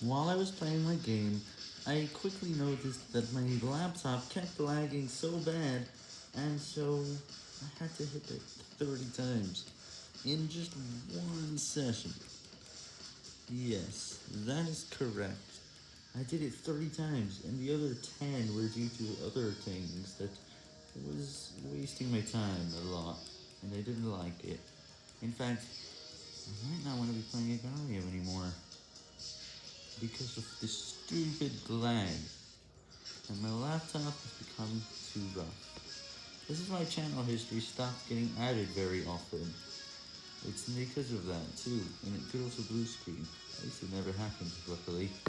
While I was playing my game, I quickly noticed that my laptop kept lagging so bad, and so I had to hit it 30 times in just one session. Yes, that is correct. I did it 30 times, and the other 10 were due to other things that was wasting my time a lot, and I didn't like it. In fact, I might not want to be playing Agar.io anymore because of this stupid lag, and my laptop has become too rough. This is why channel history stopped getting added very often. It's because of that too, and it could also blue screen. At least it never happened, luckily.